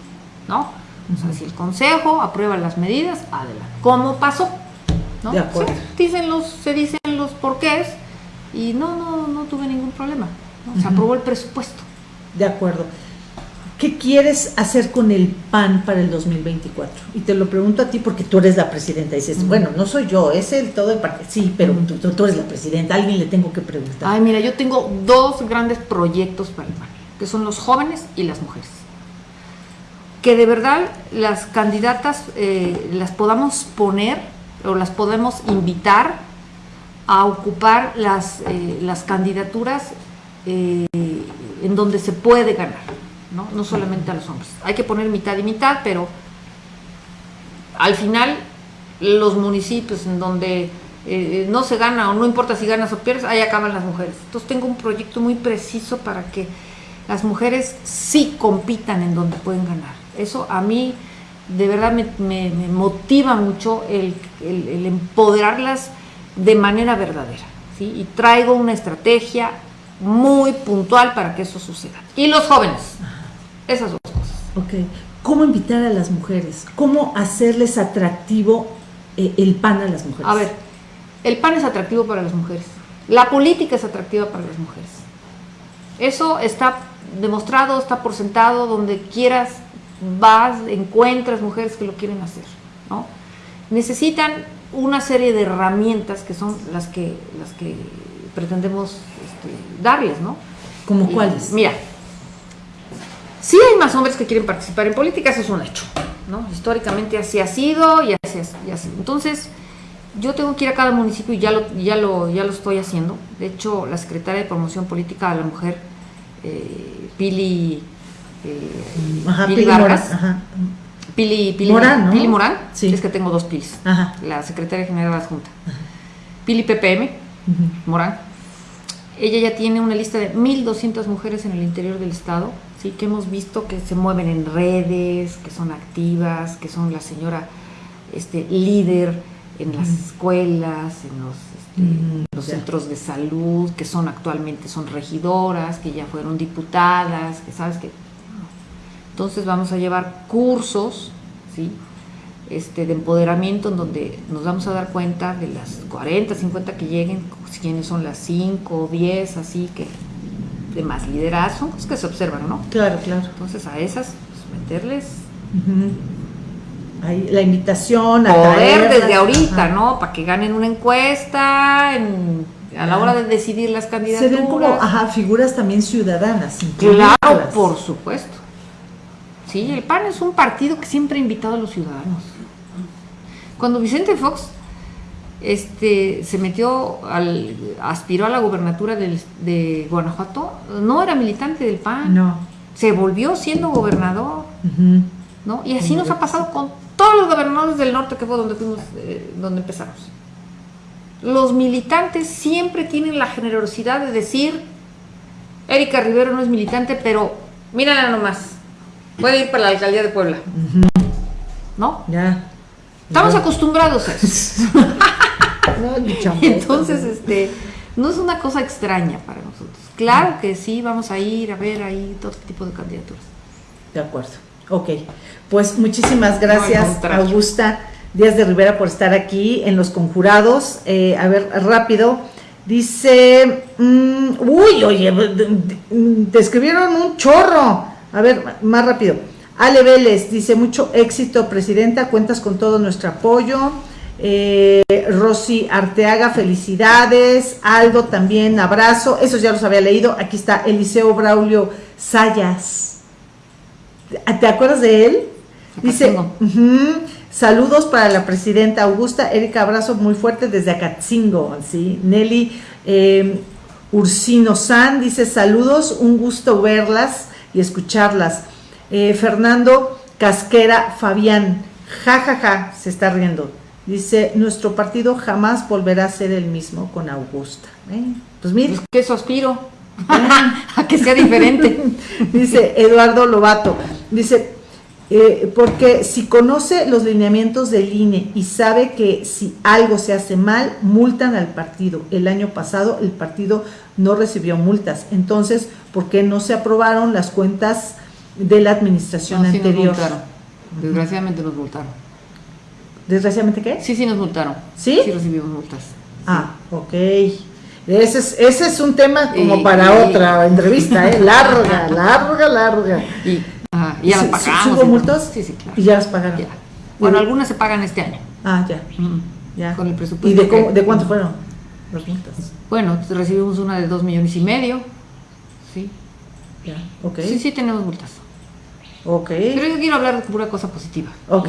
Speaker 2: ¿no? O sea, si el consejo aprueba las medidas, adelante. ¿Cómo pasó? ¿No?
Speaker 1: De acuerdo.
Speaker 2: Sí, dicen los, se dicen los porqués y no, no, no tuve ningún problema. ¿no? Se aprobó el presupuesto.
Speaker 1: De acuerdo. ¿Qué quieres hacer con el PAN para el 2024? Y te lo pregunto a ti porque tú eres la presidenta. Y dices, bueno, no soy yo, es el todo el partido. Sí, pero tú, tú- tú eres la presidenta, a alguien le tengo que preguntar.
Speaker 2: Ay, mira, yo tengo dos grandes proyectos para el PAN, que son los jóvenes y las mujeres. Que de verdad las candidatas eh, las podamos poner o las podemos invitar a ocupar las, eh, las candidaturas eh, en donde se puede ganar, ¿no? no solamente a los hombres. Hay que poner mitad y mitad, pero al final los municipios en donde eh, no se gana o no importa si ganas o pierdes, ahí acaban las mujeres. Entonces tengo un proyecto muy preciso para que las mujeres sí compitan en donde pueden ganar. Eso a mí de verdad me, me- motiva mucho el- el empoderarlas de manera verdadera. ¿sí? Y traigo una estrategia muy puntual para que eso suceda. Y los jóvenes, esas dos cosas.
Speaker 1: Ok. ¿Cómo invitar a las mujeres? ¿Cómo hacerles atractivo eh, el PAN a las mujeres?
Speaker 2: A ver, el pan es atractivo para las mujeres. La política es atractiva para las mujeres. Eso está demostrado, está por sentado, donde quieras vas, encuentras mujeres que lo quieren hacer, ¿no? Necesitan una serie de herramientas que son las que, las que pretendemos este, darles, ¿no?
Speaker 1: ¿Como cuáles?
Speaker 2: Mira, sí hay más hombres que quieren participar en política, eso es un hecho, ¿no? Históricamente así ha sido y así es. y así. Entonces, yo tengo que ir a cada municipio y ya lo, ya lo, ya lo estoy haciendo. De hecho, la secretaria de Promoción Política de la Mujer, eh, Pili, eh,
Speaker 1: Ajá,
Speaker 2: Pili
Speaker 1: Pili
Speaker 2: Vargas,
Speaker 1: ajá.
Speaker 2: Pili, Pili
Speaker 1: Morán, ¿no?
Speaker 2: Pili Morán,
Speaker 1: Sí.
Speaker 2: es que tengo dos Pilis,
Speaker 1: Ajá.
Speaker 2: la secretaria general de la Junta. Pili PPM. Morán. Ella ya tiene una lista de 1.200 mujeres en el interior del estado, ¿sí? que hemos visto que se mueven en redes, que son activas, que son la señora este, líder en las escuelas, en los, este, los centros de salud, que son actualmente son regidoras, que ya fueron diputadas, que sabes que... Entonces vamos a llevar cursos, ¿sí? este, de empoderamiento en donde nos vamos a dar cuenta de las 40, 50 que lleguen, quiénes son las 5 o 10, así que de más liderazgo, son cosas que se observan, ¿no?
Speaker 1: Claro, claro.
Speaker 2: Entonces a esas, pues, meterles.
Speaker 1: Ahí, la invitación, a
Speaker 2: poder desde ahorita,
Speaker 1: ajá.
Speaker 2: ¿no? Para que ganen una encuesta en- a la hora de decidir las
Speaker 1: Se
Speaker 2: candidaturas.
Speaker 1: ven como, ajá, figuras también ciudadanas.
Speaker 2: Claro, por supuesto. Sí, el PAN es un partido que siempre ha invitado a los ciudadanos. Cuando Vicente Fox este, se metió, al, aspiró a la gobernatura del- de Guanajuato, no era militante del PAN,
Speaker 1: No.
Speaker 2: se volvió siendo gobernador. ¿no? Y así nos ha pasado con todos los gobernadores del norte que fue donde fuimos, eh, donde empezamos. Los militantes siempre tienen la generosidad de decir, Erika Rivero no es militante, pero mírala nomás, puede ir para la alcaldía de Puebla, ¿no?
Speaker 1: Ya.
Speaker 2: Estamos
Speaker 1: Ya.
Speaker 2: acostumbrados a eso.
Speaker 1: No.
Speaker 2: Entonces, este, no es una cosa extraña para nosotros. Claro que sí, vamos a ir a ver ahí todo tipo de candidaturas.
Speaker 1: De acuerdo. Ok. Pues muchísimas gracias. Augusta Díaz de Rivera, por estar aquí en Los Conjurados. Eh, a ver, rápido. Dice, mm, uy, oye, te escribieron un chorro. A ver, más rápido. Ale Vélez dice, mucho éxito, presidenta, cuentas con todo nuestro apoyo. Eh, Rosy Arteaga, felicidades. Aldo también, abrazo. Esos ya los había leído. Aquí está Eliseo Braulio Sayas. ¿Te acuerdas de él? Dice, saludos para la presidenta Augusta, Erika, abrazo muy fuerte desde Acatzingo, ¿sí? Nelly eh, Ursino San dice, saludos, un gusto verlas y escucharlas. Eh, Fernando Casquera Fabián, ja, ja, ja, se está riendo. Dice, nuestro partido jamás volverá a ser el mismo con Augusta. ¿eh? Pues mire,
Speaker 2: Pues que eso aspiro, a que sea diferente.
Speaker 1: dice Eduardo Lobato, dice, eh, porque si conoce los lineamientos del INE y sabe que si algo se hace mal, multan al partido. El año pasado el partido no recibió multas. Entonces, ¿por qué no se aprobaron las cuentas de la administración
Speaker 2: No, sí nos
Speaker 1: anterior?
Speaker 2: multaron. Desgraciadamente nos multaron.
Speaker 1: ¿Desgraciadamente qué?
Speaker 2: Sí, sí nos multaron.
Speaker 1: ¿Sí?
Speaker 2: Sí recibimos multas.
Speaker 1: Ah, ok. Ese es, ese es un tema como
Speaker 2: Y-
Speaker 1: para
Speaker 2: y-
Speaker 1: otra entrevista, ¿eh? Larga, larga, larga.
Speaker 2: Y, ajá, y ya las
Speaker 1: ¿Sí- sí-
Speaker 2: pagamos.
Speaker 1: hubo multas?
Speaker 2: Sí, sí, claro.
Speaker 1: Y ya las pagaron.
Speaker 2: Ya. Bueno, algunas se pagan este año.
Speaker 1: Ah, ya,
Speaker 2: Mm.
Speaker 1: ya.
Speaker 2: Con el presupuesto
Speaker 1: ¿Y de, cómo-
Speaker 2: que-
Speaker 1: de cuánto fueron las multas?
Speaker 2: Bueno, recibimos una de dos millones y medio. Sí.
Speaker 1: Ya, ok.
Speaker 2: Sí, sí tenemos multas.
Speaker 1: Ok,
Speaker 2: Pero yo quiero hablar de pura cosa positiva.
Speaker 1: ok,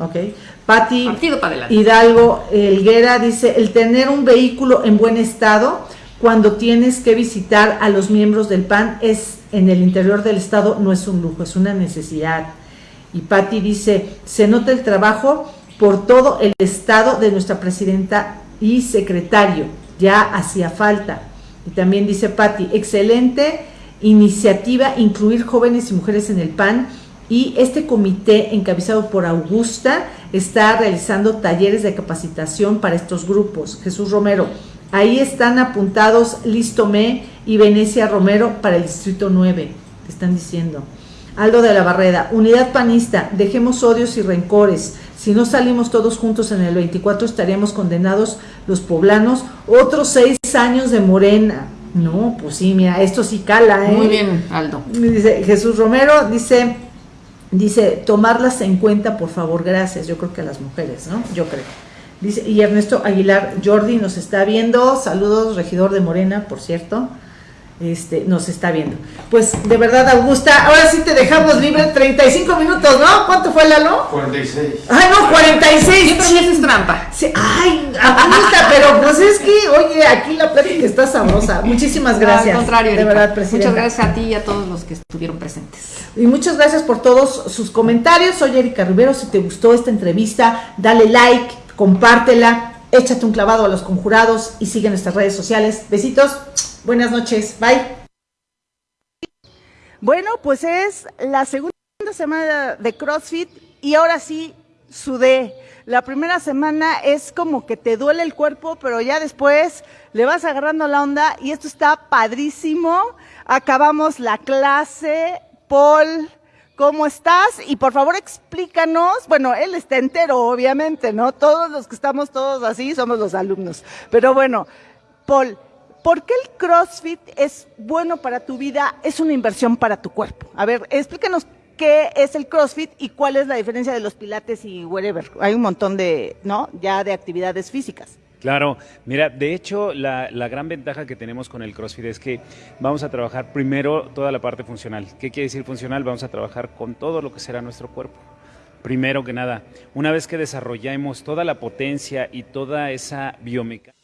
Speaker 1: ok. Pati
Speaker 2: Partido para adelante.
Speaker 1: Hidalgo Elguera dice, el tener un vehículo en buen estado cuando tienes que visitar a los miembros del PAN es en el interior del estado no es un lujo, es una necesidad. Y Patti dice, se nota el trabajo por todo el estado de nuestra presidenta y secretario, ya hacía falta. Y también dice Patti, excelente iniciativa incluir jóvenes y mujeres en el PAN y este comité encabezado por Augusta está realizando talleres de capacitación para estos grupos. Jesús Romero, ahí están apuntados Listomé y Venecia Romero para el Distrito 9, te están diciendo. Aldo de la Barreda, unidad panista, dejemos odios y rencores. Si no salimos todos juntos en el 24 estaríamos condenados los poblanos otros seis años de morena. No, pues sí, mira, esto sí cala, ¿eh?
Speaker 2: Muy bien, Aldo.
Speaker 1: Dice Jesús Romero, dice, dice, tomarlas en cuenta, por favor, gracias. Yo creo que a las mujeres, ¿no? Yo creo. Dice, y Ernesto Aguilar Jordi nos está viendo. Saludos, regidor de Morena, por cierto este, nos está viendo. Pues de verdad, Augusta, ahora sí te dejamos libre 35 minutos, ¿no? ¿Cuánto fue, Lalo?
Speaker 3: 46.
Speaker 1: Ay, no, 46.
Speaker 2: Siempre me haces trampa.
Speaker 1: Sí, ay, Augusta, pero pues es que, oye, aquí la plática está sabrosa. Muchísimas gracias.
Speaker 2: al contrario,
Speaker 1: de verdad, presidenta.
Speaker 2: Muchas gracias a ti y a todos los que estuvieron presentes.
Speaker 1: Y muchas gracias por todos sus comentarios. Soy Erika Rivero. Si te gustó esta entrevista, dale like, compártela, échate un clavado a los conjurados y sigue nuestras redes sociales. Besitos. Buenas noches. Bye.
Speaker 4: Bueno, pues es la segunda semana de CrossFit y ahora sí sudé. La primera semana es como que te duele el cuerpo, pero ya después le vas agarrando la onda y esto está padrísimo. Acabamos la clase. Paul, ¿cómo estás? Y por favor explícanos, bueno, él está entero, obviamente, ¿no? Todos los que estamos todos así somos los alumnos. Pero bueno, Paul, ¿por qué el CrossFit es bueno para tu vida? Es una inversión para tu cuerpo. A ver, explícanos qué es el CrossFit y cuál es la diferencia de los pilates y whatever. Hay un montón de, ¿no? Ya de actividades físicas.
Speaker 5: Claro, mira, de hecho la, la, gran ventaja que tenemos con el CrossFit es que vamos a trabajar primero toda la parte funcional. ¿Qué quiere decir funcional? Vamos a trabajar con todo lo que será nuestro cuerpo. Primero que nada, una vez que desarrollamos toda la potencia y toda esa biomecánica,